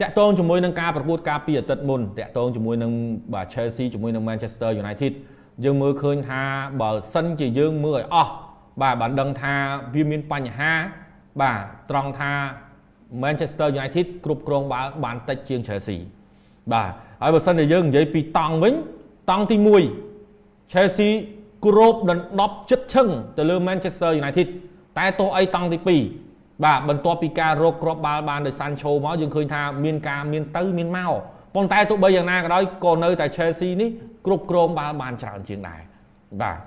តាក់ទងជាមួយនឹងការប្រកួតការពីអាទិត្យមុនតាក់ទងជាមួយនឹងបាទ Chelsea ជាមួយនឹង Manchester United យើងមើលឃើញថាបើសិនជាយើងមើលឲ្យអស់បាទបានដឹងថាវាមានបញ្ហាបាទត្រង់ថា Manchester United គ្រប់គ្រងបាល់បានតិចជាង Chelsea បាទហើយបើសិនជាយើងនិយាយពីតង់វិញតង់ទី1 Chelsea គ្របដណ្ដប់ចិត្តឈឹងទៅលើ Manchester United តែទោះអីតង់ទី2 បាទបន្ទាប់ពីការរកគ្រាប់បាល់បានដោយ Sancho មកយើងឃើញថាមានការមានទៅមានមកប៉ុន្តែទោះបីយ៉ាងណាក៏ដោយក៏នៅតែ Chelsea នេះគ្រប់គ្រងបាល់បានច្រើនជាងដែរបាទ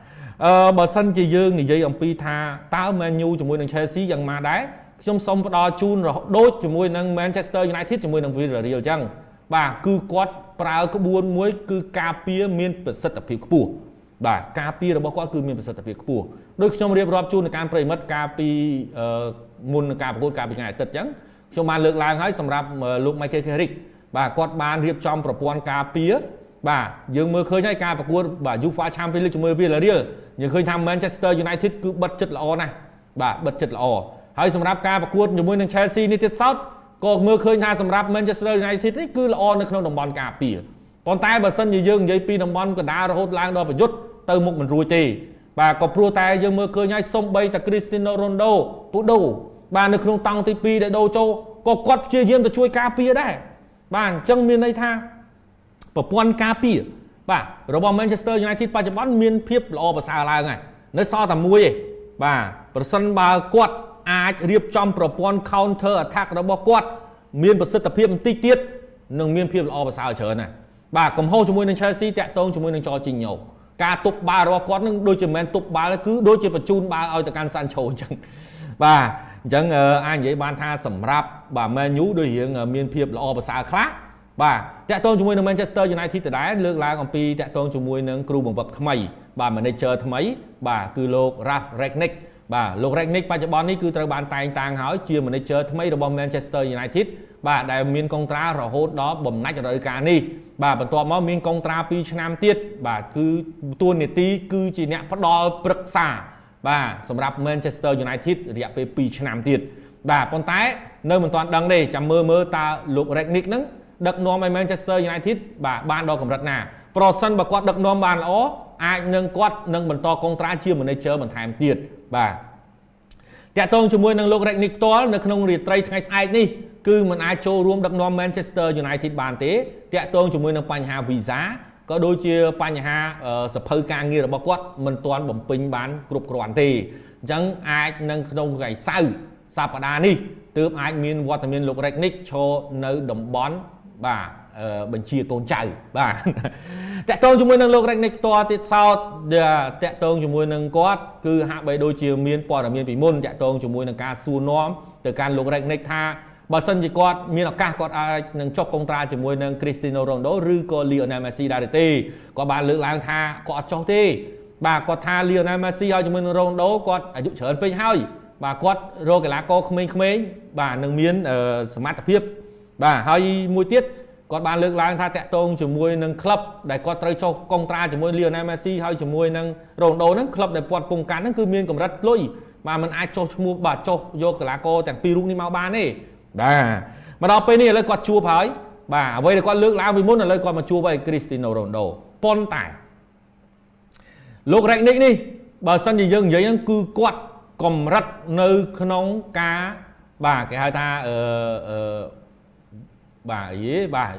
អឺបើសិនជាយើងនិយាយអំពីថាតើ Man U ជាមួយនឹង Chelsea យ៉ាងម៉េចដែរខ្ញុំសូមផ្ដល់ជូនដូចជាមួយនឹង Manchester United ជាមួយនឹង Villarreal អញ្ចឹងបាទគឺគាត់ប្រើក្បួនមួយ គឺការពារមានប្រសិទ្ធភាពខ្ពស់ បាទការពាររបស់គាត់គឺមានប្រសិទ្ធភាពខ្ពស់ដូចខ្ញុំរៀបរាប់ជូននៅការប្រិមិត្តការពីមុននឹងការប្រកួតការពីថ្ងៃអាទិត្យអញ្ចឹងខ្ញុំបានលើកឡើងហើយសម្រាប់លោក Michael Carrick បាទគាត់បានរៀបចំប្រព័ន្ធការពារបាទយើងមើលឃើញហើយការប្រកួតបាទ UEFA Champions League ជាមួយ Villarreal យើងឃើញថា Manchester United គឺបិទចិត្តល្អណាស់បាទបិទចិត្តល្អហើយសម្រាប់ការប្រកួតជាមួយនឹង Chelsea នេះទៀតសោតក៏មើលឃើញថាសម្រាប់ Manchester United នេះគឺល្អនៅក្នុងតំបន់ការពារប៉ុន្តែបើសិនជាយើងនិយាយពីតំបន់កណ្ដាលរហូតឡើងដល់ប្រយុទ្ធ ទៅមុខមិនរួចទេបាទក៏ព្រោះតែយើងមើលឃើញហើយសំបីតែ Cristiano Ronaldo ពូដូបាទនៅក្នុងតង់ទី2ដែលដូចូលក៏គាត់ព្យាយាមទៅជួយការពារដែរបាទអញ្ចឹងមានន័យថាប្រព័ន្ធការពារបាទរបស់ Manchester United បច្ចុប្បន្នមានភាពល្អប្រសើរឡើងហើយនៅសល់តែមួយទេបាទប្រសិនបើគាត់អាចរៀបចំប្រព័ន្ធ counter attack របស់គាត់ មានប្រសិទ្ធភាពបន្តិចទៀតនឹងមានភាពល្អប្រសើរច្រើនណាស់បាទកំហុសជាមួយនឹង Chelsea តាក់ទងជាមួយនឹង Jorginho ការទប់បាល់របស់គាត់នឹងដូចជាមិនទប់បាល់គឺដូចជាបញ្ជូនបាល់ឲ្យទៅកាន់ Sancho អញ្ចឹងបាទអញ្ចឹងអាចនិយាយបានថាសម្រាប់បាទ Man U ដូចរៀងមានភាពល្អប្រសើរខ្លះបាទតាក់ទងជាមួយនឹង Manchester United ដដែលលើកឡើងអំពីតាក់ទងជាមួយនឹងគ្រូបង្វឹកថ្មី បាទ manager ថ្មី បាទគឺលោក Ralf Rangnick បាទលោក Rangnick បច្ចុប្បន្ននេះគឺត្រូវបានតែងតាំងហើយជា manager ថ្មីរបស់ Manchester United បាទដែលមានកុងត្រារហូតដល់បំណាច់រដូវកាលនេះបាទបន្ទាប់មកមានកុងត្រា2ឆ្នាំទៀតបាទគឺតួនាទីគឺជាអ្នកផ្ដល់ប្រឹក្សាបាទសម្រាប់ Manchester United រយៈពេល2ឆ្នាំទៀតបាទប៉ុន្តែនៅមិនទាន់ដឹងទេចាំមើលមើលតើលោក Rangnick ហ្នឹងដឹកនាំឲ្យ Manchester United បាទបានដល់កម្រិតណាប្រសិនបើគាត់ដឹកនាំបានល្អអាចនឹងគាត់នឹងបន្តកុងត្រាជា manager បន្ថែមទៀតបាទ តាក់ទងជាមួយនឹងលោក Rangnick ផ្ទាល់នៅក្នុងរាត្រីថ្ងៃស្អែកនេះគឺមិនអាចចូលរួមដឹកនាំ Manchester United បានទេតាក់ទងជាមួយនឹងបញ្ហា visa ក៏ដូចជាបញ្ហាសភៅការងាររបស់គាត់មិនទាន់បំពេញបានគ្រប់គ្រាន់ទេអញ្ចឹងអាចនឹងក្នុងថ្ងៃសៅរ៍សប្តាហ៍នេះទើបអាចមានវត្តមានលោក Rangnick ឈរនៅតំបន់បាទ បញ្ជាកូនចៅបាទតកតងជាមួយនឹងលោករ៉េកនិកផ្ទាល់ទៀតសោតតកតងជាមួយនឹងគាត់គឺហាក់បីដូចជាមានព័ត៌មានពីមុនតកតងជាមួយនឹងការសួរនាំទៅកាន់លោករ៉េកនិកថាបើសិនជាគាត់មានឱកាសគាត់អាចនឹងចុះកុងត្រាជាមួយនឹង Cristiano Ronaldo ឬក៏ Lionel Messi ដែរទេគាត់បានលើកឡើងថាគាត់អត់ចុះទេបាទគាត់ថា Lionel Messi ហើយជាមួយនឹង Ronaldo គាត់អាយុច្រើនពេកហើយបាទគាត់រកកីឡាករក្មេងៗបាទនឹងមានសមត្ថភាពបាទហើយមួយទៀត គាត់បានលើកឡើងថាតាក់ទងជាមួយនឹងក្លឹបដែលគាត់ត្រូវចុះកុងត្រាជាមួយ Lionel Messi ហើយជាមួយនឹង Ronaldo ហ្នឹងក្លឹបដែលគាត់ពងកាន់ហ្នឹងគឺមានកម្រិតលុយបាទมันអាចចុះឈ្មោះបាទចុះយកកីឡាករទាំងពីររូបនេះមកបានទេបាទមកដល់ពេលនេះឥឡូវគាត់ជួបហើយបាទអ្វីដែលគាត់លើកឡើងពីមុនឥឡូវគាត់មកជួបហើយ Cristiano Ronaldo ប៉ុន្តែលោក Rangnick នេះបើសិនជាយើងនិយាយហ្នឹងគឺគាត់កម្រិតនៅក្នុងការបាទគេហៅថាអឺអឺ បាទអីបាទ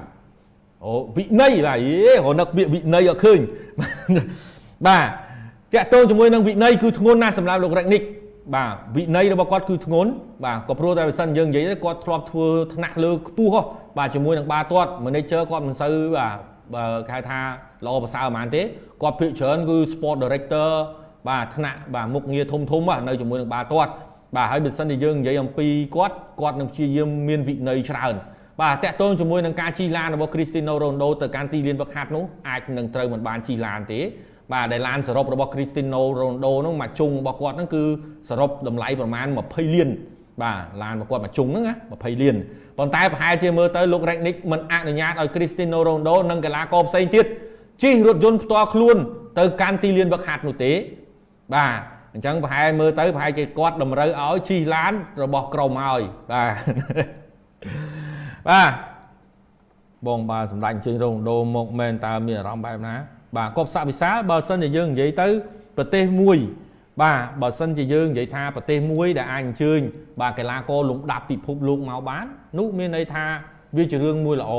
អូវិន័យបាទអីរនឹកពាក្យវិន័យអត់ឃើញបាទតាក់ទងជាមួយនឹងវិន័យគឺធ្ងន់ណាស់សម្រាប់លោករ៉េកនិកបាទវិន័យរបស់គាត់គឺធ្ងន់បាទក៏ព្រោះតែបើសិនយើងនិយាយគាត់ធ្លាប់ធ្វើថ្នាក់លើខ្ពស់ហ៎បាទជាមួយនឹងបាទាត់ manager គាត់មិនសូវបាទគេហៅថាល្អប្រសើរហ្មងទេគាត់ភាគច្រើនគឺ sport director បាទថ្នាក់បាទមុខងារធំធំនៅជាមួយនឹងបាទាត់បាទហើយបើសិនជាយើងនិយាយអំពីគាត់គាត់នឹងព្យាយាមមានវិន័យច្រើន បាទតាក់ទងជាមួយនឹងការជិះឡានរបស់ Cristiano Ronaldo ទៅកាន់ទីលានវឹកហាត់នោះអាចនឹងត្រូវមិនបានជិះឡានទេបាទដែលឡានសរុបរបស់ Cristiano Ronaldo នោះមួយជុងរបស់គាត់ហ្នឹងគឺសរុបតម្លៃប្រមាណ20លានបាទឡានរបស់គាត់មួយជុងហ្នឹងណា20លានប៉ុន្តែប្រហែលជាមើលទៅលោក Rangnick មិនអនុញ្ញាតឲ្យ Cristiano Ronaldo និងកីឡាករផ្សេងទៀតជិះរថយន្តផ្ទាល់ខ្លួនទៅកាន់ទីលានវឹកហាត់នោះទេបាទអញ្ចឹងប្រហែលមើលទៅប្រហែលជាគាត់តម្រូវឲ្យជិះឡានរបស់ក្រុមឲ្យបាទ បាទបងបាទសម្ដេចអញ្ជើញរងដូមកមែនតើមានអារម្មណ៍បែបណាបាទគប់ស័កវិសាលបើសិនជាយើងនិយាយទៅប្រទេសមួយ បាទបើសិនជាយើងនិយាយថាប្រទេសមួយដែលអាចអញ្ជើញបាទកីឡាករលំដាប់ពិភពលោកមកបាននោះមានន័យថាវាជារឿងមួយល្អ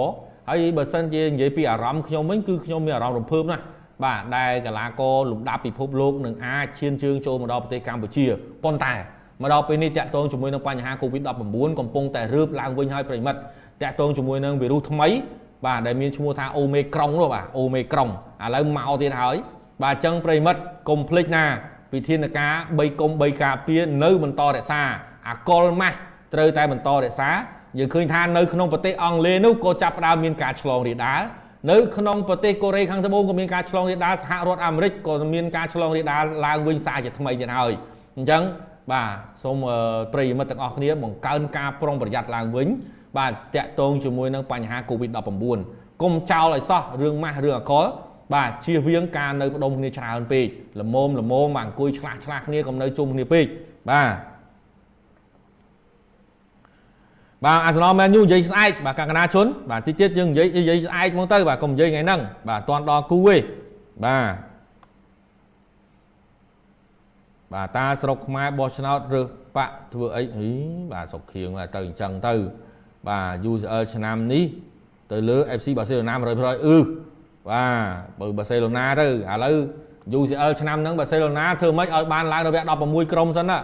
ហើយបើសិនជានិយាយពីអារម្មណ៍ខ្ញុំវិញគឺខ្ញុំមានអារម្មណ៍រំភើបណាស់បាទដែលកីឡាករលំដាប់ពិភពលោកនឹងអាចឈានជើងចូលមកដល់ប្រទេសកម្ពុជាប៉ុន្តែមកដល់ពេលនេះតាក់ទងជាមួយនឹងបញ្ហា COVID-19 កំពុងតែរើបឡើងវិញហើយប្រិមិត្ត តាក់ទងជាមួយនឹងវីរុសថ្មីបាទដែលមានឈ្មោះថាអូមេក្រុងនោះបាទអូមេក្រុងឥឡូវមកទៀតហើយបាទអញ្ចឹងប្រិមិត្តកុំភ្លេចណាវិធានការ3កុំ3ការពារនៅបន្តរក្សាអាកុលម៉ាស់ត្រូវតែបន្តរក្សាយើងឃើញថានៅក្នុងប្រទេសអង់គ្លេសនោះក៏ចាប់ផ្ដើមមានការឆ្លងរាលដាលនៅក្នុងប្រទេសកូរ៉េខាងត្បូងក៏មានការឆ្លងរាលដាលសហរដ្ឋអាមេរិកក៏មានការឆ្លងរាលដាលឡើងវិញសារជាថ្មីទៀតហើយអញ្ចឹងបាទសូមប្រិយមិត្តទាំងអស់គ្នាបង្កើនការប្រុងប្រយ័ត្នឡើងវិញ បាទតាក់ទងជាមួយនឹងបញ្ហា COVID-19 កុំចោលឲ្យសោះរឿងម៉ាស់រឿងអកលបាទជៀសវាងការនៅផ្ដុំគ្នាច្រើនពេកល្មមល្មមបាទអង្គុយឆ្លាស់ឆ្លាស់គ្នាកុំនៅជុំគ្នាពេកបាទបាទអាសនលមែនយូនិយាយស្អែកបាទកណ្ណាជនបាទតិចទៀតយើងនិយាយនិយាយស្អែកមកទៅបាទកុំនិយាយថ្ងៃហ្នឹងបាទអត់ទាន់ដល់គូទេបាទបាទតាស្រុកខ្មែរបោះឆ្នោតរើសបាក់ធ្វើអីបាទស្រុកខៀងទៅអញ្ចឹងទៅ បាទ UCL ឆ្នាំនេះទៅលើ FC បាសេឡូណា100%អឺបាទបើបាសេឡូណាទៅឥឡូវ UCL ឆ្នាំហ្នឹងបាសេឡូណាធ្វើម៉េចឲ្យបានឡើងរយៈ16ក្រុមសិនណា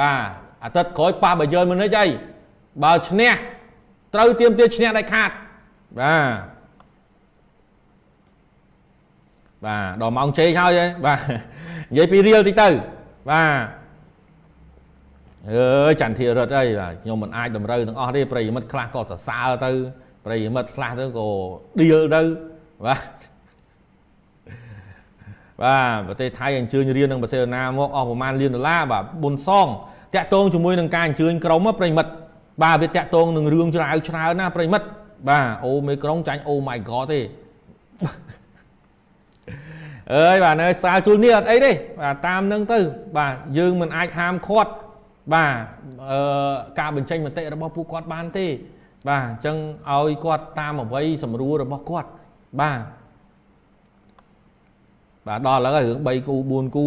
បាទអាទិត្យក្រោយប៉ះបាយឺនមុននេះអីបើឈ្នះត្រូវទៀមទាឈ្នះដាច់ខាតបាទបាទដល់ម៉ោងជ័យហើយបាទនិយាយពីរៀលតិចទៅបាទ អើយចន្ទធីរិទ្ធអីបាទខ្ញុំមិនអាចតម្រូវទាំងអស់ទេប្រិយមិត្តខ្លះក៏សរសើរទៅប្រិយមិត្តខ្លះទៅក៏ឌៀលទៅបាទបាទប្រទេសថៃអញ្ជើញរៀននឹងបាសេណាមកអស់ប្រហែលលានដុល្លារបាទប៊ុនសងតាក់ទងជាមួយនឹងការអញ្ជើញក្រុមប្រិយមិត្តបាទវាតាក់ទងនឹងរឿងច្រាវច្រើនណាប្រិមិត្តបាទអូមេក្រុងចាញ់អូ my god ទេអើយបាទនៅសាលជួលនេះអត់អីទេបាទតាមនឹងទៅ បាទយើងមិនអាចហាមឃាត់ បាទអឺការបញ្ចេញមតិរបស់ពួកគាត់បានទេ បាទអញ្ចឹងឲ្យគាត់តាមអ្វីសម្រួលរបស់គាត់បាទបាទដល់ឥឡូវរឿង3គូ4គូ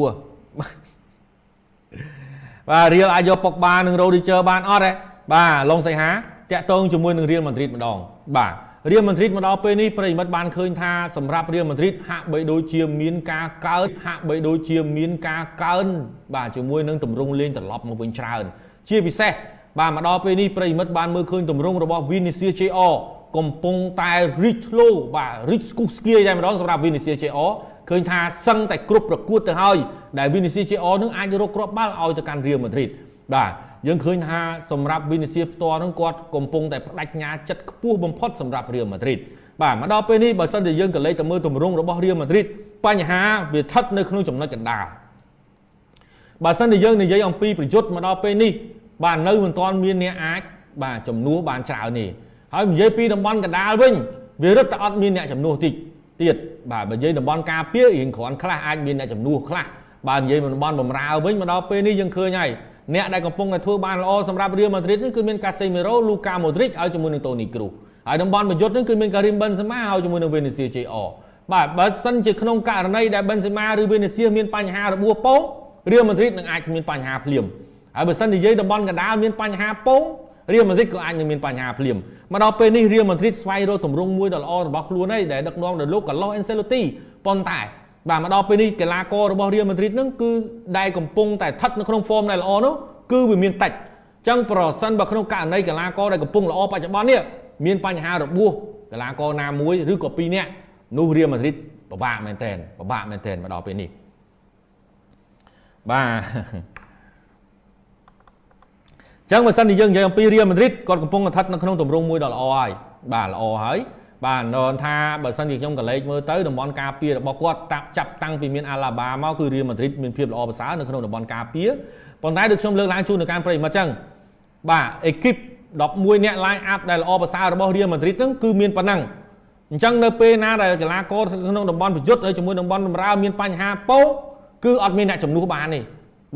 បាទរៀលអាចយកពុកបាននឹងរ៉ូឌីជ័របានអត់ទេបាទឡុងសៃហាតាក់ទងជាមួយនឹងរៀលម៉ាឌ្រីតម្ដងបាទ រៀលម៉ាឌ្រីតមកដល់ពេលនេះប្រិមិត្តបានឃើញថាសម្រាប់រៀលម៉ាឌ្រីតហាក់បីដូចជាមានការកើនហាក់បីដូចជាមានការកើនបាទជាមួយនឹងទម្រង់លេងត្រឡប់មកវិញច្រើន ជាពិសេសបាទមកដល់ពេលនេះប្រិមិត្តបានមើលឃើញទម្រង់របស់ Vinicius Jr កំពុងតែរីកធ្លោបាទរីកស្គុះស្គាយតែម្ដងសម្រាប់ Vinicius Jr ឃើញថាសឹងតែគ្រប់ប្រកួតទៅហើយដែល Vinicius Jr នឹងអាចរកគ្រាប់បាល់ឲ្យទៅកាន់ Real Madrid បាទ យើងឃើញថាសម្រាប់វីនីសៀផ្ទាល់ហ្នឹងគាត់កំពុងតែបដិញ្ញាចិត្តខ្ពស់បំផុតសម្រាប់រៀលម៉ាឌ្រីតបាទមកដល់ពេលនេះបើសិនជាយើងក៏លេខទៅមើលទម្រង់របស់រៀលម៉ាឌ្រីតបញ្ហាវាស្ថិតនៅក្នុងចំណុចកណ្ដាលបើសិនជាយើងនិយាយអំពីប្រយុទ្ធមកដល់ពេលនេះបាទនៅមិនទាន់មានអ្នកអាចបាទចំនួនបានច្រើនទេហើយនិយាយពីតំបន់កណ្ដាលវិញវារឹតតែអត់មានអ្នកចំនួនតិចទៀតបាទបើនិយាយតំបន់ការពាររៀងគ្រាន់ខ្លះអាចមានអ្នកចំនួនខ្លះបាទនិយាយតំបន់បំរើវិញមកដល់ពេលនេះយើងឃើញហើយ អ្នកដែលកំពុងតែធ្វើបានល្អសម្រាប់រៀលម៉ាឌ្រីតនេះគឺមានកាសេមីរ៉ូលូកាម៉ូឌ្រីកហើយជាមួយនឹងតូនីគ្រូហើយតំបន់ប្រយុទ្ធនេះគឺមានការីមប៊ិនសេម៉ាហើយជាមួយនឹងវេនេសៀ JR បាទបើសិនជាក្នុងករណីដែលប៊ិនសេម៉ាឬវេនេសៀមានបញ្ហារបួសពងរៀលម៉ាឌ្រីតនឹងអាចមានបញ្ហាភ្លាមហើយបើសិននិយាយតំបន់កណ្ដាលមានបញ្ហាពងរៀលម៉ាឌ្រីតក៏អាចនឹងមានបញ្ហាភ្លាមមកដល់ពេលនេះរៀលម៉ាឌ្រីតស្វែងរកទម្រង់មួយដ៏ល្អរបស់ខ្លួនហើយដែលដឹកនាំដោយលោកកាឡូសអេនសេឡូទីប៉ុន្តែ បាទមកដល់ពេលនេះកីឡាកររបស់រៀលម៉ាឌ្រីតនឹងគឺដែលកំពុងតែស្ថិតនៅក្នុងហ្វមដែលល្អនោះគឺវាមានតិចអញ្ចឹងប្រសិនបើក្នុងករណីកីឡាករដែលកំពុងល្អបច្ចុប្បន្ននេះមានបញ្ហារបួសកីឡាករណាមួយឬក៏ពីរនាក់នោះរៀលម៉ាឌ្រីតពិបាកមែនទែនពិបាកមែនទែនមកដល់ពេលនេះបាទចឹងបើសិនជាយើងនិយាយអំពីរៀលម៉ាឌ្រីតគាត់កំពុងស្ថិតនៅក្នុងទម្រង់មួយដ៏ល្អហើយបាទល្អហើយ បាទនរថាបើសិនជាខ្ញុំក៏លេខមើលទៅតំបន់ការពាររបស់គាត់តាប់ចាប់តាំងពីមានអាឡាបាមកគឺរៀលម៉ាឌ្រីតមានភាពល្អប្រសើរនៅក្នុងតំបន់ការពារប៉ុន្តែដូចខ្ញុំលើកឡើងជូននៅការប្រិយមិត្តចឹងបាទអេគីប11អ្នក line up ដែលល្អប្រសើររបស់ Real Madrid ហ្នឹងគឺមានប៉ុណ្ណឹងអញ្ចឹងនៅពេលណាដែលកីឡាករក្នុងតំបន់ប្រយុទ្ធហើយជាមួយតំបន់បម្រើមានបញ្ហាពោគឺអត់មានអ្នកជំនួសបានទេ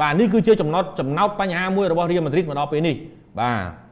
បាទនេះគឺជាចំណុចចំណោតបញ្ហាមួយរបស់ Real Madrid មកដល់ពេលនេះបាទ